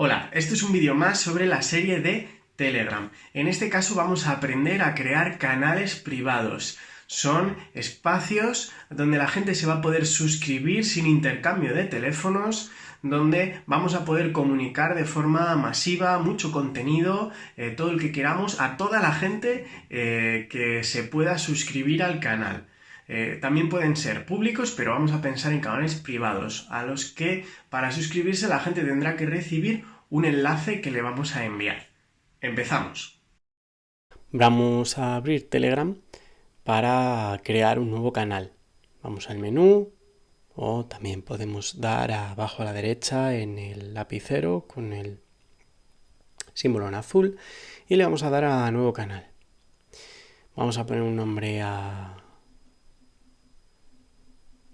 Hola, este es un vídeo más sobre la serie de Telegram. En este caso vamos a aprender a crear canales privados. Son espacios donde la gente se va a poder suscribir sin intercambio de teléfonos, donde vamos a poder comunicar de forma masiva mucho contenido, eh, todo el que queramos, a toda la gente eh, que se pueda suscribir al canal. Eh, también pueden ser públicos, pero vamos a pensar en canales privados, a los que para suscribirse la gente tendrá que recibir un enlace que le vamos a enviar. Empezamos. Vamos a abrir Telegram para crear un nuevo canal. Vamos al menú o también podemos dar abajo a la derecha en el lapicero con el símbolo en azul y le vamos a dar a nuevo canal. Vamos a poner un nombre a,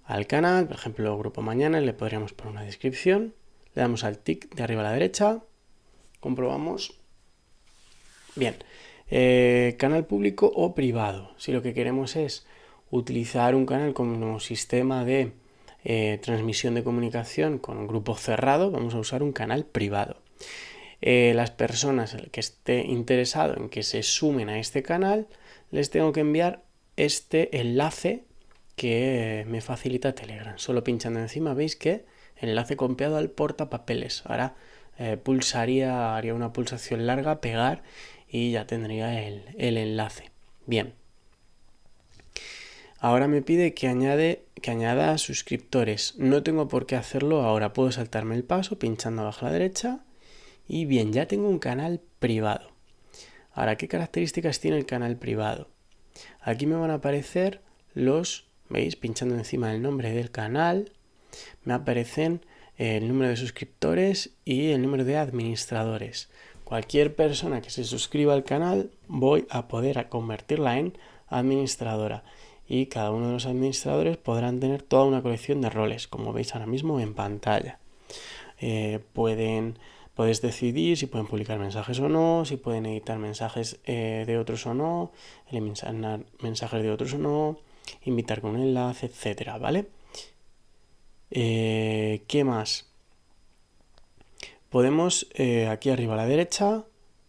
al canal, por ejemplo, Grupo Mañana, le podríamos poner una descripción, le damos al tic de arriba a la derecha, comprobamos. Bien, eh, canal público o privado. Si lo que queremos es utilizar un canal como sistema de eh, transmisión de comunicación con un grupo cerrado, vamos a usar un canal privado. Eh, las personas que esté interesado en que se sumen a este canal, les tengo que enviar este enlace que me facilita Telegram. Solo pinchando encima veis que enlace copiado al portapapeles. Ahora eh, pulsaría, haría una pulsación larga, pegar y ya tendría el, el, enlace. Bien. Ahora me pide que, añade, que añada suscriptores. No tengo por qué hacerlo ahora. Puedo saltarme el paso pinchando abajo a la derecha. Y bien, ya tengo un canal privado. Ahora, ¿qué características tiene el canal privado? Aquí me van a aparecer los ¿Veis? Pinchando encima del nombre del canal me aparecen el número de suscriptores y el número de administradores. Cualquier persona que se suscriba al canal voy a poder convertirla en administradora y cada uno de los administradores podrán tener toda una colección de roles, como veis ahora mismo en pantalla. Eh, pueden, puedes decidir si pueden publicar mensajes o no, si pueden editar mensajes eh, de otros o no, eliminar mensajes de otros o no, invitar con un enlace, etcétera, ¿vale? Eh, ¿Qué más? Podemos eh, aquí arriba a la derecha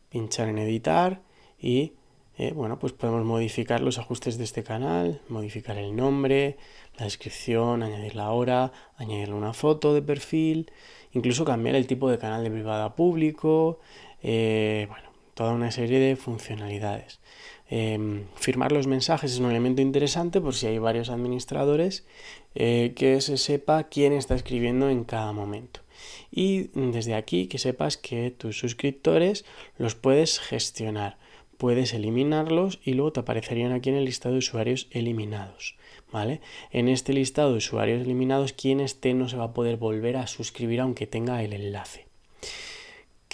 pinchar en editar y eh, bueno, pues podemos modificar los ajustes de este canal, modificar el nombre, la descripción, añadir la hora, añadirle una foto de perfil, incluso cambiar el tipo de canal de privado a público, bueno, toda una serie de funcionalidades. Em, firmar los mensajes es un elemento interesante por si hay varios administradores eh, que se sepa quién está escribiendo en cada momento. Y desde aquí que sepas que tus suscriptores los puedes gestionar, puedes eliminarlos y luego te aparecerían aquí en el listado de usuarios eliminados. ¿Vale? En este listado de usuarios eliminados, quien esté no se va a poder volver a suscribir aunque tenga el enlace.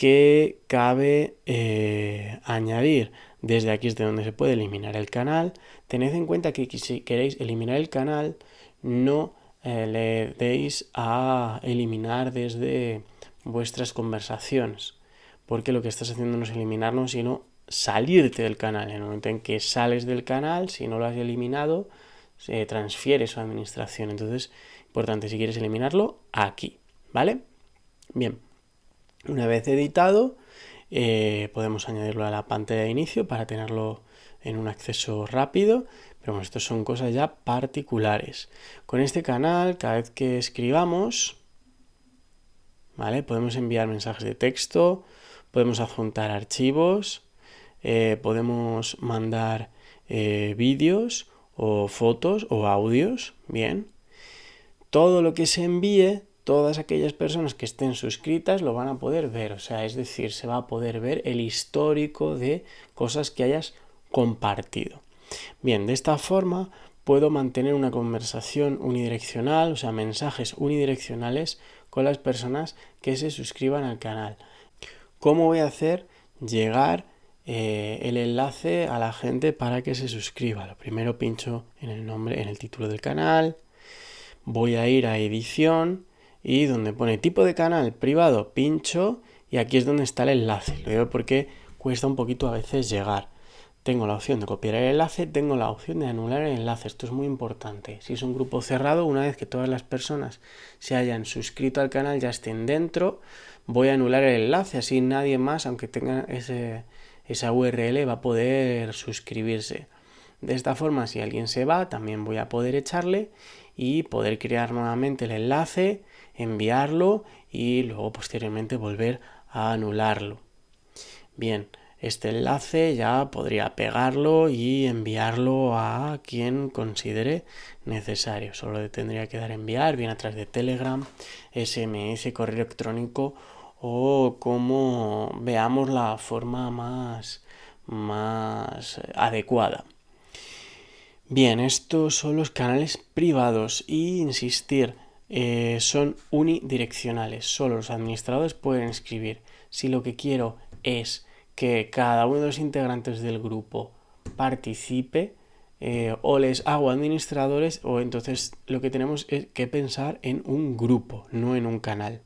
¿Qué cabe eh, añadir? Desde aquí es de donde se puede eliminar el canal. Tened en cuenta que si queréis eliminar el canal, no eh, le deis a eliminar desde vuestras conversaciones. Porque lo que estás haciendo no es eliminarnos, sino salirte del canal. En el momento en que sales del canal, si no lo has eliminado, se transfiere su administración. Entonces, importante, si quieres eliminarlo, aquí. ¿Vale? Bien. Una vez editado, eh, podemos añadirlo a la pantalla de inicio para tenerlo en un acceso rápido, pero bueno, estas son cosas ya particulares. Con este canal, cada vez que escribamos, ¿vale? Podemos enviar mensajes de texto, podemos adjuntar archivos, eh, podemos mandar eh, vídeos o fotos o audios, bien. Todo lo que se envíe todas aquellas personas que estén suscritas lo van a poder ver, o sea, es decir, se va a poder ver el histórico de cosas que hayas compartido. Bien, de esta forma puedo mantener una conversación unidireccional, o sea, mensajes unidireccionales con las personas que se suscriban al canal. ¿Cómo voy a hacer llegar eh, el enlace a la gente para que se suscriba? Lo primero pincho en el nombre, en el título del canal, voy a ir a edición, y donde pone tipo de canal privado, pincho y aquí es donde está el enlace. Lo digo porque cuesta un poquito a veces llegar. Tengo la opción de copiar el enlace, tengo la opción de anular el enlace. Esto es muy importante. Si es un grupo cerrado, una vez que todas las personas se hayan suscrito al canal, ya estén dentro, voy a anular el enlace, así nadie más, aunque tenga ese, esa URL, va a poder suscribirse. De esta forma, si alguien se va, también voy a poder echarle y poder crear nuevamente el enlace, enviarlo y luego posteriormente volver a anularlo. Bien, este enlace ya podría pegarlo y enviarlo a quien considere necesario. Solo tendría que dar enviar, bien a través de Telegram, SMS, correo electrónico o como veamos la forma más, más adecuada. Bien, estos son los canales privados y insistir, eh, son unidireccionales. Solo los administradores pueden escribir. Si lo que quiero es que cada uno de los integrantes del grupo participe, eh, o les hago administradores, o entonces lo que tenemos es que pensar en un grupo, no en un canal.